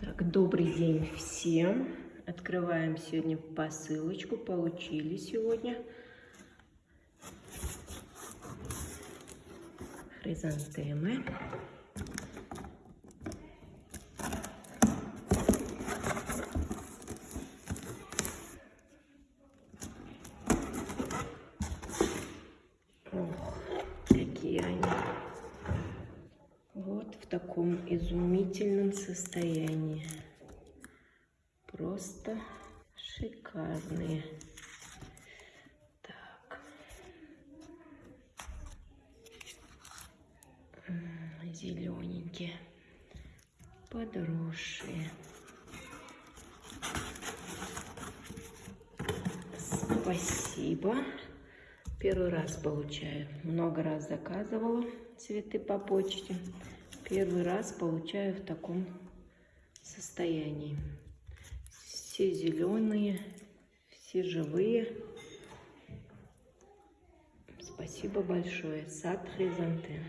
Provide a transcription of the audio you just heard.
Так, добрый день всем. Открываем сегодня посылочку. Получили сегодня. Хризантемы. Ох, Вот в таком изумительном состоянии. Просто шикарные. Так. Зелененькие. Подросшие. Спасибо. Первый раз получаю. Много раз заказывала цветы по почте. Первый раз получаю в таком состоянии. Все зеленые, все живые. Спасибо большое. Сад хризантем.